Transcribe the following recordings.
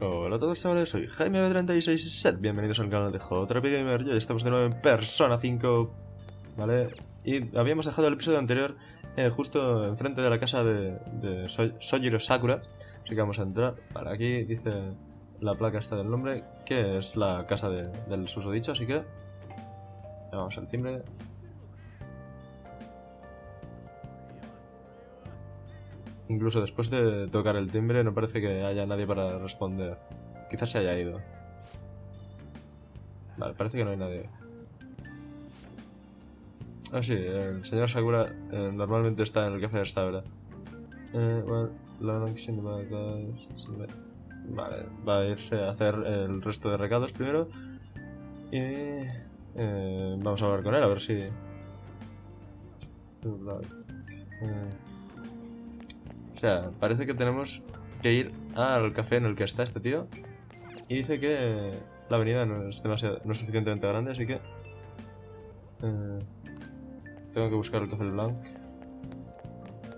Hola a todos chavales, soy Jaime 36 set bienvenidos al canal de JP Gamer, ya estamos de nuevo en Persona 5, ¿vale? Y habíamos dejado el episodio anterior eh, justo enfrente de la casa de, de Sojiro Sakura, así que vamos a entrar, para aquí dice la placa esta del nombre, que es la casa de, del susodicho, así que vamos al timbre, Incluso después de tocar el timbre no parece que haya nadie para responder. Quizás se haya ido. Vale, parece que no hay nadie. Ah, sí, el señor Sakura eh, normalmente está en el café de esta hora. Eh, vale, va a irse a hacer el resto de recados primero. Y eh, vamos a hablar con él a ver si... O sea, parece que tenemos que ir al café en el que está este tío. Y dice que la avenida no es, demasiado, no es suficientemente grande, así que... Eh, tengo que buscar el café blanc.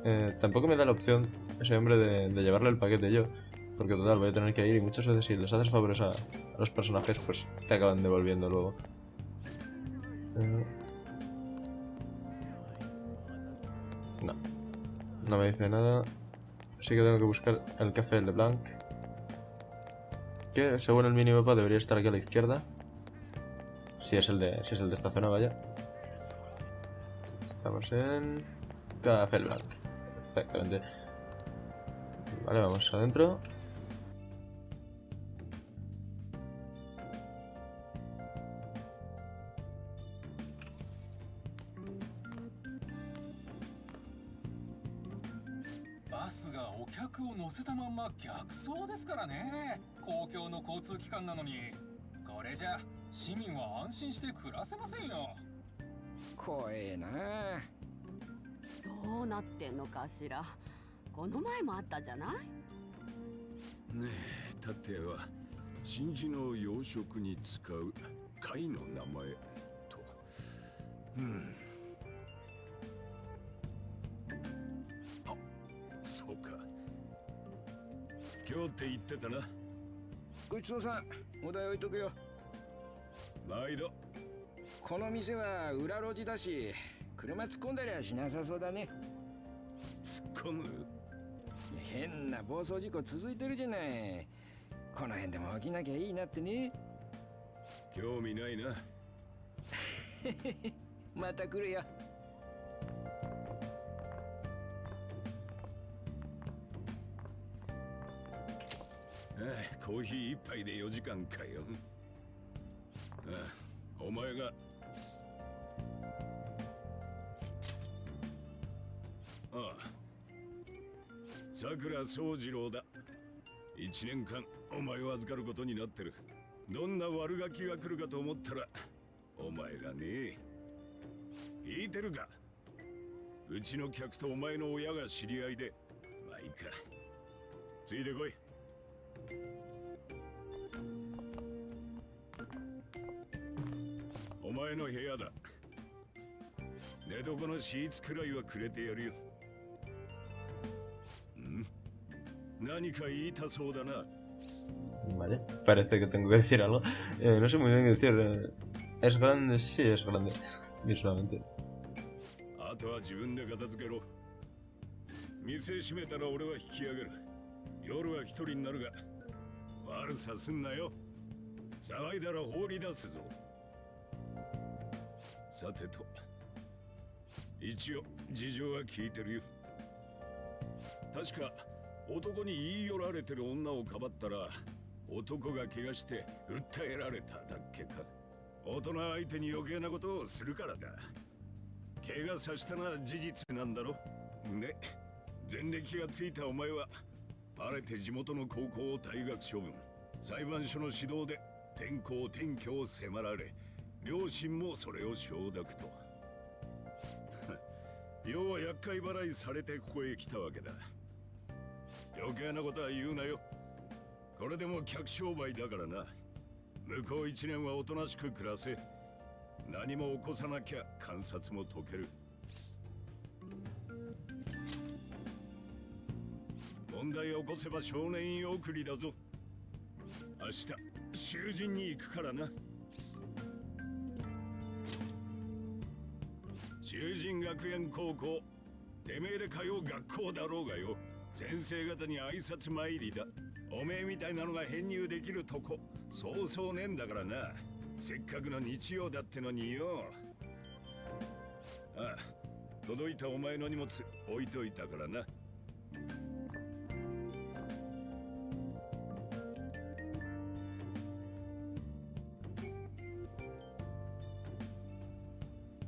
Eh, tampoco me da la opción ese hombre de, llevarle el paquete yo. Porque total, voy a tener que ir y muchas veces si les haces favores a, los personajes, pues te acaban devolviendo luego. Eh, no. No me dice nada. Así que tengo que buscar el café de Blanc. Que según el minimapa debería estar aquí a la izquierda. Si es el de, si es el de esta zona, vaya. Estamos en Café Blanc. Perfectamente. Vale, vamos adentro. 乗せたまんま逆走ですからね。公共の交通機関なのに。これじゃ市民は安心して暮らせませんよ。怖えな。どうなってんのかしら。この前もあったじゃない？ねえたては真珠の養殖に使う貝の名前と。うん今日って言ってたな。ごちそうさんお題置いとくよ。毎度。この店は裏路地だし車突っ込んだりはしなさそうだね。突っ込む？変な暴走事故続いてるじゃない。この辺でも起きなきゃいいなってね。興味ないな。また来るよコーヒー一杯で4時間かよ。ああお前が。ああさくら宗次郎だ。一年間お前を預かることになってる。どんな悪ガキが来るかと思ったらお前がね聞いてるか？うちの客とお前の親が知り合いで。まあいいか。ついてこい。お前の部屋だ寝床のシーツくらいはくれてやるよん何か言いたそうだな Vale, parece que tengo que decir algo. Eh, no sé muy bien qué decir. Eh, es grande, sí, es grande. Visualmente. あとは自分で片付けろ。店閉めたら俺は引き上げる。夜は一人になるが、悪さすんなよ。騒いだら放り出すぞ。さてと一応事情は聞いてるよ。確か男に言い寄られてる女をかばったら男が怪我して訴えられただっけか。大人相手に余計なことをするからだ。怪我させたのは事実なんだろ。で前歴がついたお前は晴れて地元の高校を退学処分。裁判所の指導で転校転居を迫られ両親もそれを承諾と。要は厄介払いされてここへ来たわけだ。余計なことは言うなよ。これでも客商売だからな。向こう一年はおとなしく暮らせ。何も起こさなきゃ観察も解ける。問題を起こせば少年院送りだぞ。明日囚人に行くからな。囚人学園高校てめえで通う学校だろうがよ。先生方に挨拶参りだ。おめえみたいなのが編入できるとこそうそうねえんだからな。せっかくの日曜だってのによ。ああ届いたお前の荷物置いといたからな。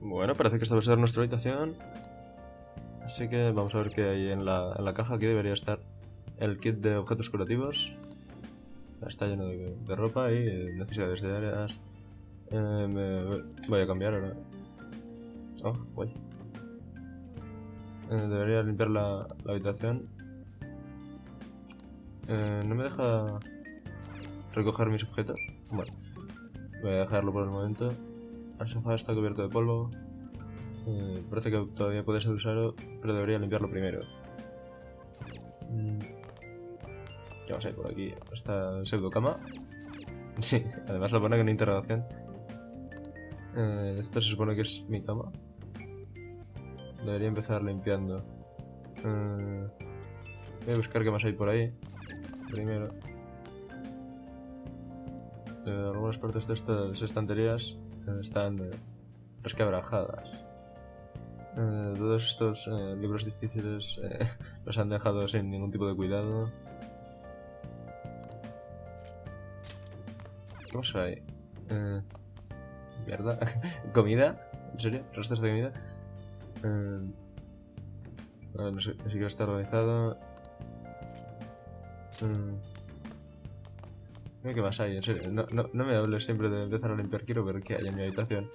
Bueno, parece que esta va a ser nuestra habitación. Así que vamos a ver qué hay en la, en la caja. Aquí debería estar el kit de objetos curativos. Está lleno de, ropa y necesidades diarias. Eh, voy a cambiar ahora. Oh, guay. Eh, debería limpiar la, la habitación. Eh, no me deja recoger mis objetos. Bueno, voy a dejarlo por el momento. El sofá está cubierto de polvo. Eh, parece que todavía puede ser usado, pero debería limpiarlo primero. Mm. ¿Qué más hay por aquí? Esta pseudo cama. Sí, además lo pone con interrogación. Eh, esto se supone que es mi cama. Debería empezar limpiando. Eh, voy a buscar qué más hay por ahí. Primero. Eh, algunas partes de estas estanterías están eh, resquebrajadas. Eh, todos estos eh, libros difíciles eh, los han dejado sin ningún tipo de cuidado. ¿Qué más hay? Eh, mierda. ¿Comida? ¿En serio? ¿Restos de comida? No sé, ni siquiera está organizado. Mira qué más hay. No, no, no me hables siempre de empezar a limpiar, quiero ver qué hay en mi habitación.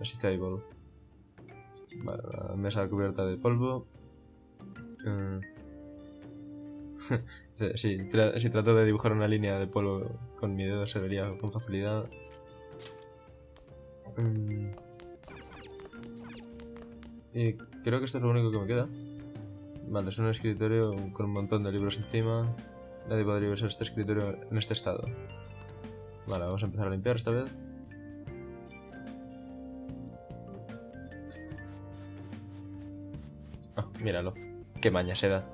Así table. Vale, la mesa cubierta de polvo. Tra- si trato de dibujar una línea de polvo con mi dedo se vería con facilidad. Mm. Y creo que esto es lo único que me queda. Vale, es un escritorio con un montón de libros encima. Nadie podría usar este escritorio en este estado. Vale, vamos a empezar a limpiar esta vez. Ah, míralo. Qué maña se da.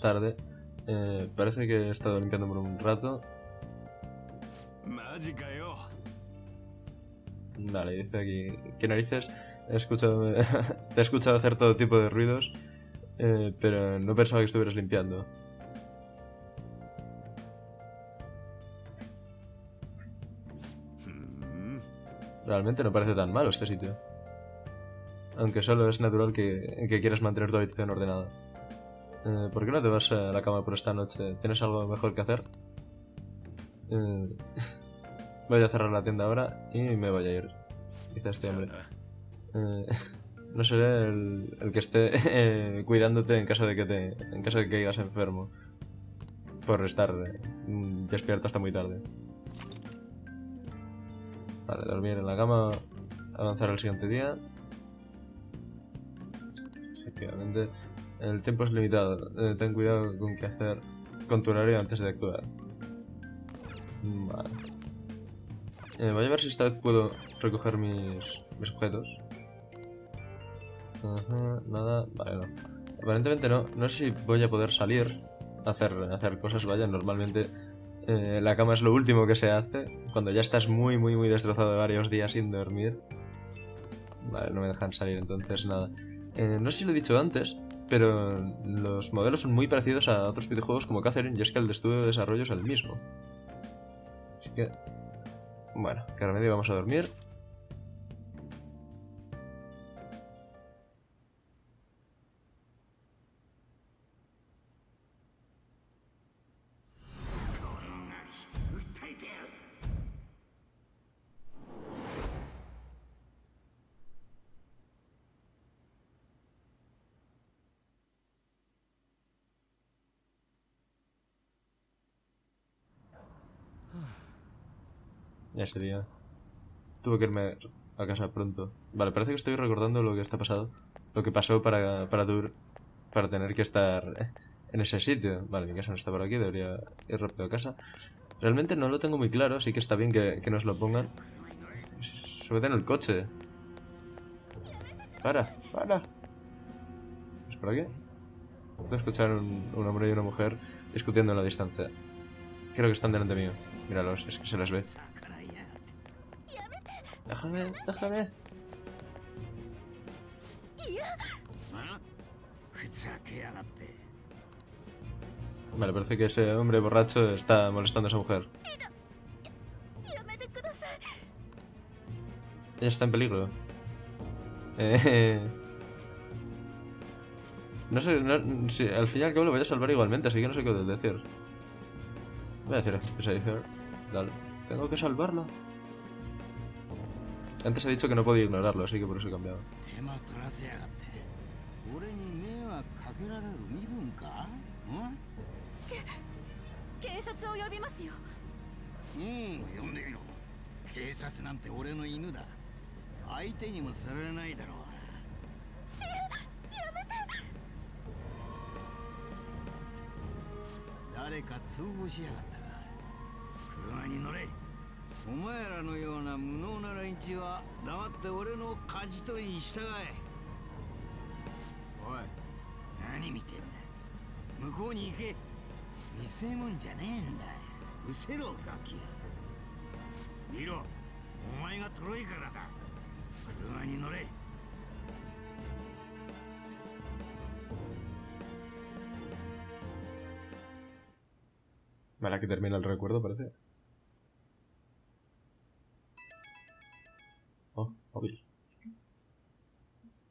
tarde. Eh, parece que he estado limpiando por un rato. Vale, dice aquí. ¿Qué narices? He escuchado, te he escuchado hacer todo tipo de ruidos, eh, pero no pensaba que estuvieras limpiando. Realmente no parece tan malo este sitio. Aunque solo es natural que, que quieras mantener tu habitación ordenada. Eh, ¿Por qué no te vas a la cama por esta noche? ¿Tienes algo mejor que hacer? Eh, voy a cerrar la tienda ahora y me voy a ir. Dice este hombre. Eh, no seré el, el que esté cuidándote en caso de que te, en caso de que caigas enfermo por estar despierto hasta muy tarde. Vale, dormir en la cama, avanzar al siguiente día. Efectivamente, el tiempo es limitado. eh, ten cuidado con qué hacer con tu horario antes de actuar. Vale. Eh, voy a ver si esta vez puedo recoger mis, mis objetos. Ajá, nada, vale, no. Aparentemente no. No sé si voy a poder salir a hacer, hacer cosas. Vaya, normalmente eh, la cama es lo último que se hace. Cuando ya estás muy, muy, muy destrozado de varios días sin dormir. Vale, no me dejan salir, entonces nada. No sé si lo he dicho antes, pero los modelos son muy parecidos a otros videojuegos como Catherine, y es que el estudio de desarrollo es el mismo. Así que... Bueno, que remedio vamos a dormir. Ese día. Tuve que irme a casa pronto. Vale, parece que estoy recordando lo que está pasado. Lo que pasó para, para Dur. Para tener que estar en ese sitio. Vale, mi casa no está por aquí, debería ir rápido a casa. Realmente no lo tengo muy claro, así que está bien que, que nos lo pongan. Súbete en el coche. Para, para. ¿Es por aquí? Puedo escuchar un, un hombre y una mujer discutiendo en la distancia. Creo que están delante mío. Míralos, es que se les ve. Déjame, déjame. Vale, parece que ese hombre borracho está molestando a esa mujer. Ella está en peligro. Eh... No sé, no, si al fin y al cabo lo voy a salvar igualmente, así que no sé qué decir. Voy a decir, dale. Tengo que salvarlo. Antes he dicho que no podía ignorarlo, así que por eso he cambiado. お前らのような無能な連中は黙って俺の舵取りに従え。おい。何見てんだ。向こうに行け。見せ物じゃねえんだ。うせろガキ。見ろ。お前がトロいからだ。車に乗れ。Vale, aquí termina el recuerdo, parece.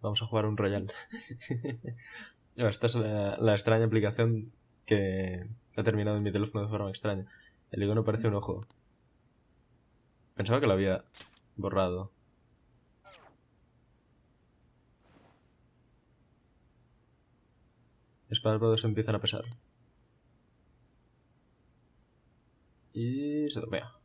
Vamos a jugar un Royal. Esta es la, extraña aplicación que ha terminado en mi teléfono de forma extraña. El icono parece un ojo. Pensaba que lo había borrado. Los párpados empiezan a pesar. Y se dormía.「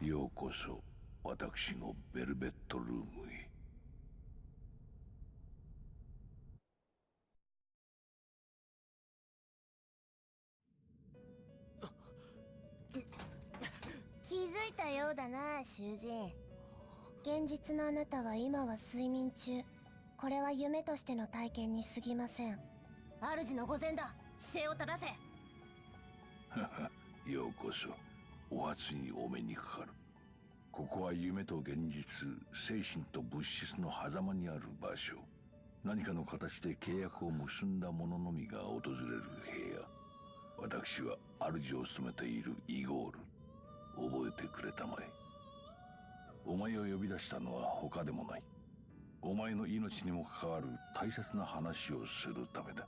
ようこそ私のベルベットルームへ」気づいたようだな囚人。現実のあなたは今は睡眠中。これは夢としての体験に過ぎません。主の御前だ。姿勢を正せ。ようこそお初にお目にかかる。ここは夢と現実精神と物質の狭間にある場所。何かの形で契約を結んだ者のみが訪れる部屋。私は主を務めているイゴール。覚えてくれたまえ。お前を呼び出したのは他でもない。お前の命にも関わる大切な話をするためだ。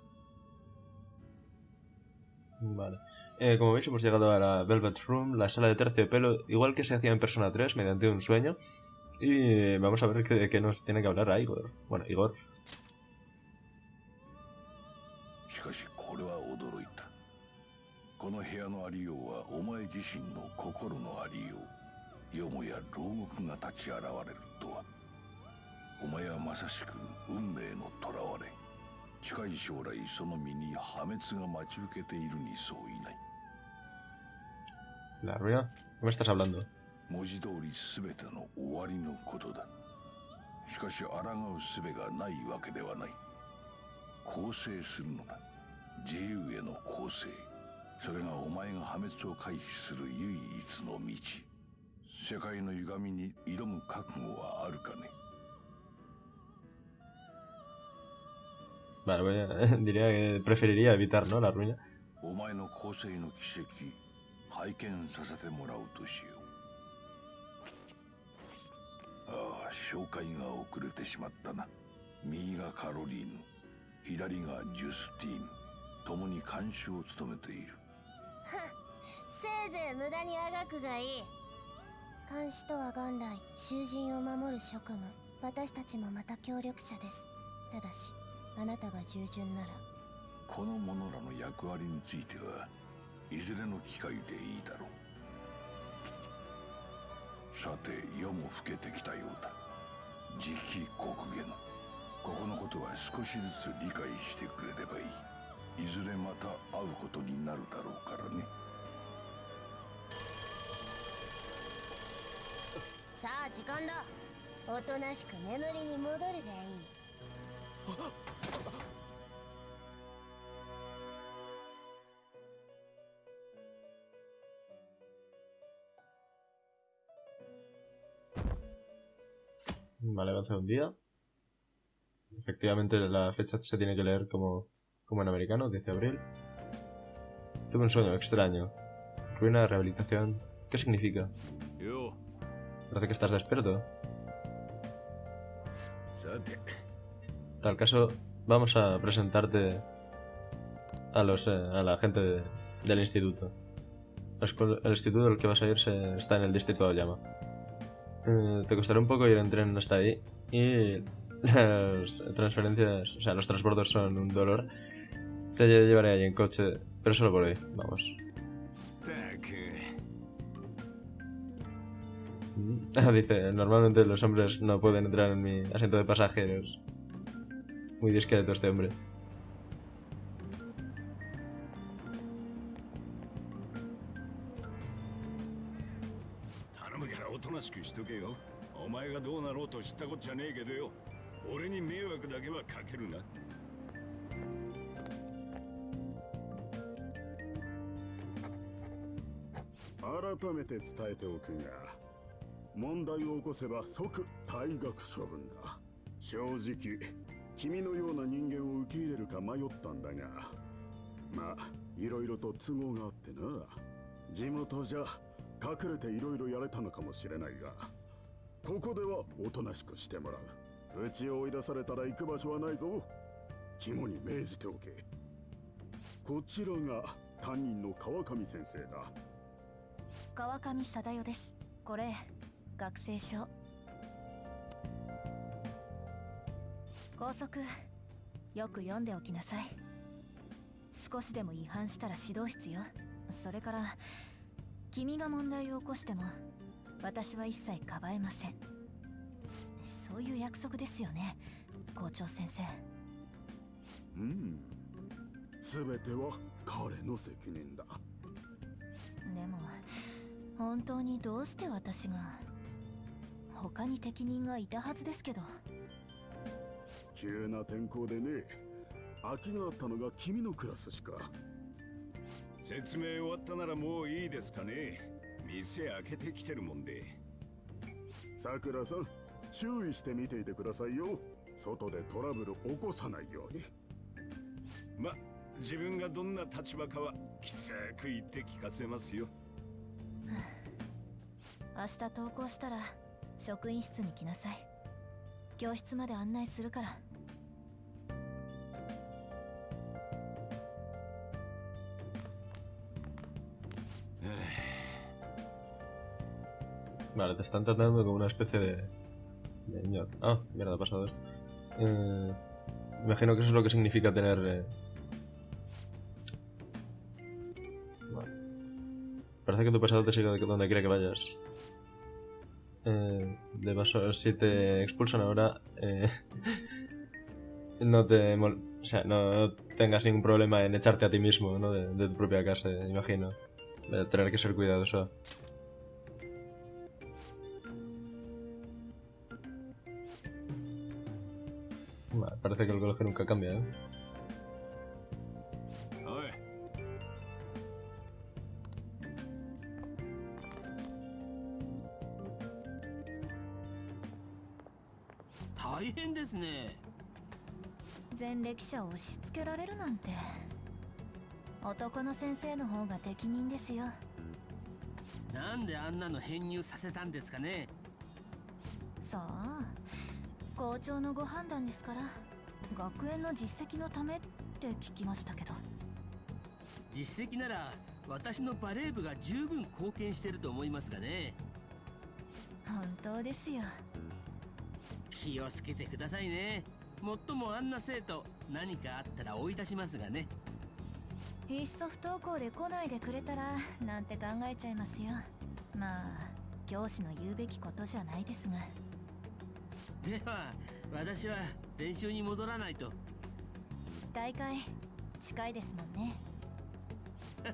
Vale. Eh, como veis, hemos llegado a la Velvet Room, la sala de terciopelo, igual que se hacía en Persona 3, mediante un sueño. Y vamos a ver qué- de qué nos tiene que hablar a Igor. Bueno, Igor. しかしこれは驚いた この部屋のありようはお前自身の心のありようよもや牢獄が立ち現れるとはお前はまさしく運命の囚われ 近い将来その身に破滅が待ち受けているにそういない。¿La ruina? ¿Qué me estás hablando? 文字通り全ての終わりのことだ。しかし抗う術がないわけではない。構成するのだ。自由への構成。それがお前が破滅を回避する唯一の道。世界の歪みに挑む覚悟はあるかね？Vale, a- diría que preferiría evitar, ¿no? La ruina. お前の構成の奇跡拝見させてもらおうとしようああ紹介が遅れてしまったな右がカロリーヌ左がジュスティーヌ共に監修を務めているせいぜい無駄にあがくがいい監視とは元来囚人を守る職務私たちもまた協力者ですただしあなたが従順なら。この者らの役割についてはいずれの機会でいいだろう。さて夜も更けてきたようだ。時期刻限ここのことは少しずつ理解してくれればいい。いずれまた会うことになるだろうからね。さあ時間だ。おとなしく眠りに戻るがいい Vale, avanza un día. Efectivamente, la fecha se tiene que leer como, como en americano, 10 de abril. Tuve un sueño extraño. Ruina de rehabilitación. ¿Qué significa? よ Parece que estás despierto. Tal caso, vamos a presentarte a, los, eh, a la gente del instituto. El instituto al que vas a ir está en el distrito de Oyama. Eh, te costará un poco ir en tren hasta ahí y las transferencias, o sea, los transportes son un dolor. Te llevaré ahí en coche, pero solo por hoy, vamos. Dice, normalmente los hombres no pueden entrar en mi asiento de pasajeros. Muy discreto este hombre. 頼むからおとなしくしとけよお前がどうなろうと知ったこっちゃねえけどよ俺に迷惑だけはかけるな改めて伝えておくが問題を起こせば即退学処分だ正直君のような人間を受け入れるか迷ったんだがまあいろいろと都合があってな。地元じゃ隠れていろいろやれたのかもしれないがここではおとなしくしてもらう。うちを追い出されたら行く場所はないぞ。肝に銘じておけ。こちらが担任の川上先生だ。川上貞代です。これ学生証。校則よく読んでおきなさい。少しでも違反したら指導室よ。それから君が問題を起こしても私は一切かばえません。そういう約束ですよね校長先生。うん。全ては彼の責任だ。でも本当にどうして私が他に適任がいたはずですけど急な天候でね空きがあったのが君のクラスしか。説明終わったならもういいですかね。店開けてきてるもんで。さくらさん注意して見ていてくださいよ。外でトラブル起こさないように。ま自分がどんな立場かはきつく言って聞かせますよ。明日登校したら職員室に来なさい。教室まで案内するから Vale, te están tratando como una especie de... de. Ah, mierda, ha pasado esto. Eh, imagino que eso es lo que significa tener... eh, parece que tu pasado te sigue de donde quiera que vayas. Eh, de paso, si te expulsan ahora, eh, no te o sea, no tengas ningún problema en echarte a ti mismo, ¿no? De, de tu propia casa, imagino. De tener que ser cuidadoso. Vale, parece que el colegio nunca cambia, ¿eh? 大変ですね前歴者を押し付けられるなんて。男の先生の方が適任ですよ。なんであんなの編入させたんですかね。さあ校長のご判断ですから学園の実績のためって聞きましたけど。実績なら私のバレー部が十分貢献してると思いますがね。本当ですよ。気をつけてくださいね。もっともあんな生徒何かあったら追い出しますがね。いっそ不登校で来ないでくれたらなんて考えちゃいますよ。まあ教師の言うべきことじゃないですがでは私は練習に戻らないと。大会近いですもんね。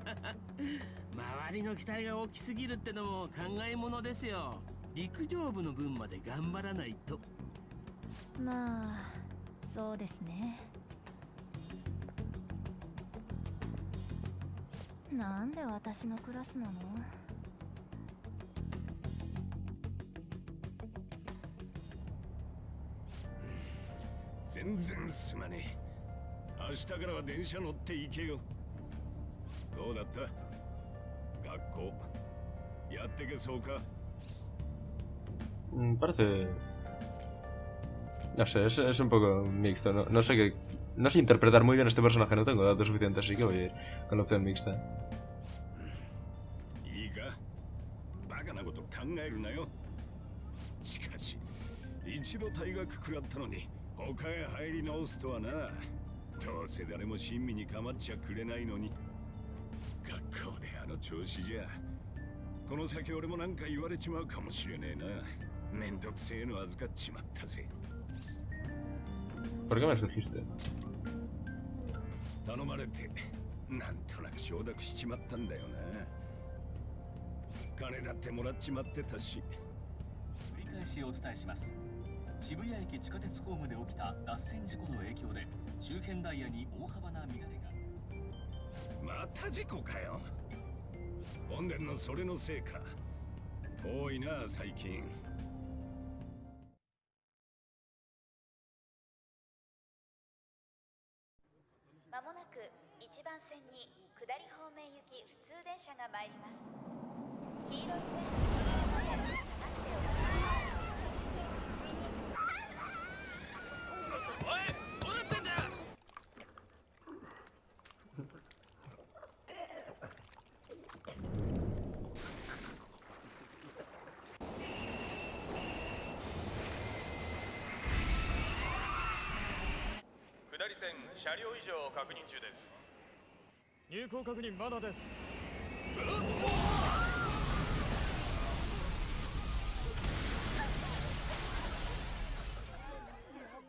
周りの期待が大きすぎるってのも考えものですよ。陸上部の分まで頑張らないと。まあそうですね。なんで私のクラスなの？全然すまねえ明日からは電車乗って行けよどうだった学校やってけそうか Mm, Parece... No sé, es, es un poco mixto. No, no sé qué... No sé interpretar muy bien este personaje, no tengo datos suficientes, así que voy a ir con la opción mixta. 一度退学食らったのに他へ入り直すとはな。どうせ誰も親身に構っちゃくれないのに。学校であの調子じゃ。この先俺も何か言われちまうかもしれねえな。めんどくせえの預かっちまったぜ。¿Por qué me escogiste? 頼まれてなんとなく承諾しちまったんだよな。金だってもらっちまってたし。繰り返しお伝えします渋谷駅地下鉄ホームで起きた脱線事故の影響で周辺ダイヤに大幅な乱れが。また事故かよ。本殿のそれのせいか。多いな最近。まもなく1番線に下り方面行き普通電車が参ります。黄色い線の上に下がってお待ちください下り線車両異常を確認中です。入港確認まだです。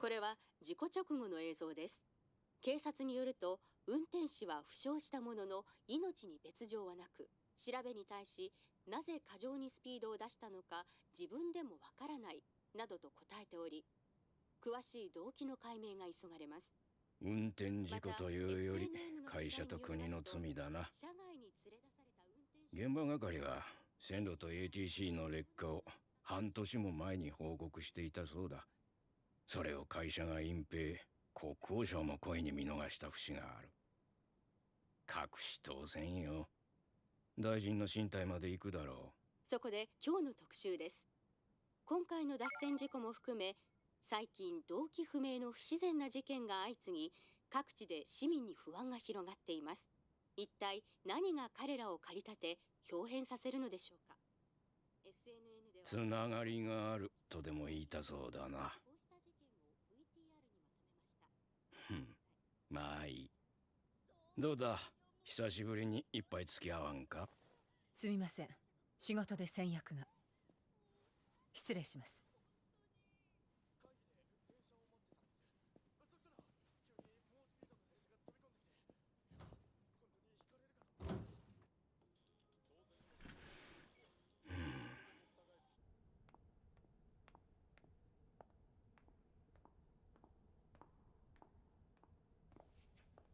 これは事故直後の映像です。警察によると運転士は負傷したものの命に別状はなく調べに対しなぜ過剰にスピードを出したのか自分でもわからないなどと答えており詳しい動機の解明が急がれます運転事故というより会社と国の罪だな。現場係は線路と ATC の劣化を半年も前に報告していたそうだ。それを会社が隠蔽国交省も声に見逃した節がある。隠し当然よ。大臣の身体まで行くだろそこで今日の特集です。今回の脱線事故も含め最近動機不明の不自然な事件が相次ぎ各地で市民に不安が広がっています。一体何が彼らを駆り立て表変させるのでしょうか。つながりがあるとでも言いたそうだな。ふんまあいい。どうだ？久しぶりに一杯付き合わんか？すみません。仕事で先約が。失礼します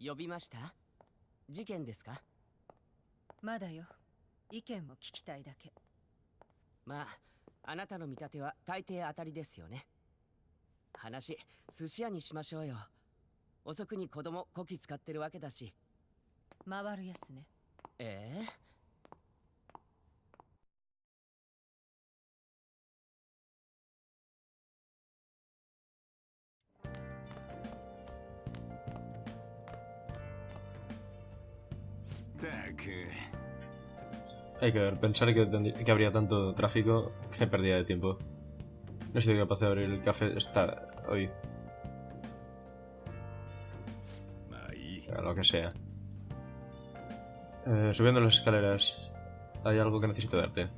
呼びました？事件ですか？まだよ。意見を聞きたいだけ。まああなたの見立ては大抵当たりですよね。話寿司屋にしましょうよ。遅くに子供こき使ってるわけだし。回るやつね。ええ？た Hay que ver, pensar que, habría tanto tráfico que pérdida de tiempo. No he sido capaz de abrir el café esta hoy. O lo que sea. Eh, subiendo las escaleras. Hay algo que necesito darte.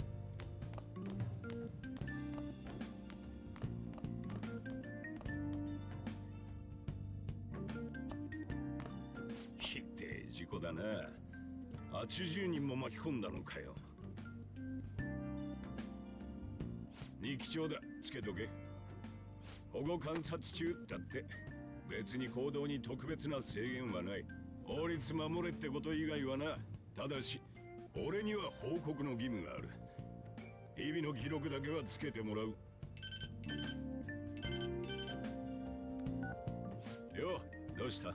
込んだのかよ。二機長だ。つけとけ。保護観察中だって。別に行動に特別な制限はない。法律守れってこと以外はな。ただし俺には報告の義務がある。日々の記録だけはつけてもらう。よどうした？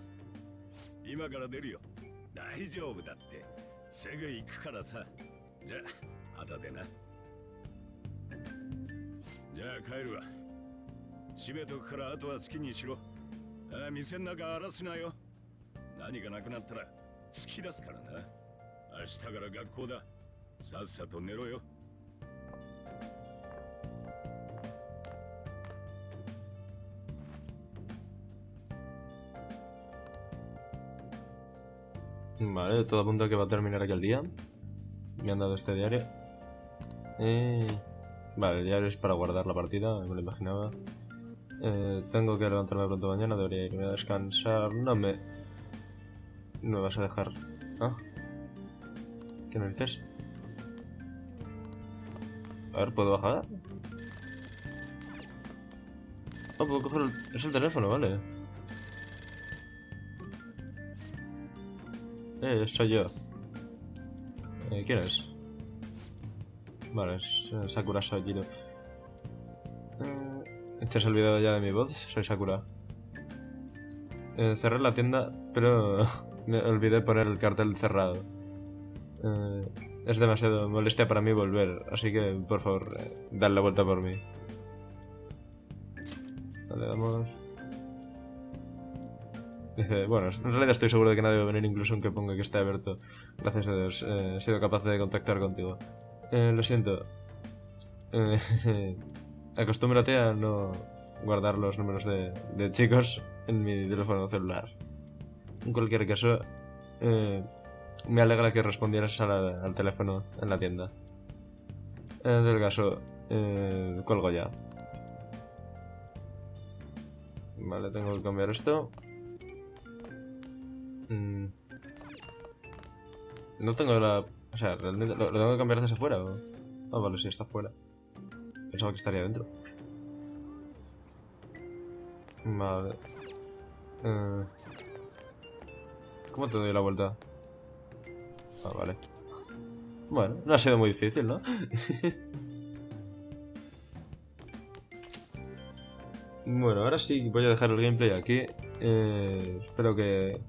今から出るよ。大丈夫だって。すぐ行くからさ。じゃあ後でな。じゃあ帰るわ。閉めとくからあとは好きにしろ。あ店の中荒らすなよ。何がなくなったら突き出すからな。明日から学校だ。さっさと寝ろよ。Vale, todo apunta que va a terminar aquí el día. Me han dado este diario. Eh, Vale, el diario es para guardar la partida, me lo imaginaba. Eh, tengo que levantarme pronto mañana, debería irme a descansar. No me... No me vas a dejar... ¿Ah? ¿Qué me dices? A ver, ¿puedo bajar? No, puedo coger el... Es el teléfono, vale. Eh, soy yo. Eh, ¿Quién es? Vale, es eh, Sakura Sojiro. Eh, ¿Te has olvidado ya de mi voz? Soy Sakura. Eh, cerré la tienda, pero me olvidé poner el cartel cerrado. Eh, es demasiado molestia para mí volver, así que por favor, eh, dad la vuelta por mí. Vale, vamos. Dice, bueno, en realidad estoy seguro de que nadie va a venir incluso aunque ponga que esté abierto. Gracias a Dios, eh, he sido capaz de contactar contigo. Eh, lo siento. Eh, acostúmbrate a no guardar los números de, de chicos en mi teléfono celular. En cualquier caso, eh, me alegra que respondieras al teléfono en la tienda. En el caso, colgo ya. Vale, tengo que cambiar esto. Mm. No tengo la... O sea, realmente... ¿Lo, tengo que cambiar desde afuera o...? Ah, vale, sí, está afuera. Pensaba que estaría dentro. Vale. Eh, ¿Cómo te doy la vuelta? Ah, vale. Bueno, no ha sido muy difícil, ¿no? bueno, ahora sí voy a dejar el gameplay aquí. Eh, espero que,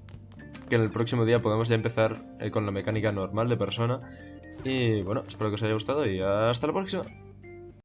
que en el próximo día podamos ya empezar eh, con la mecánica normal de persona. Y bueno, espero que os haya gustado y hasta la próxima.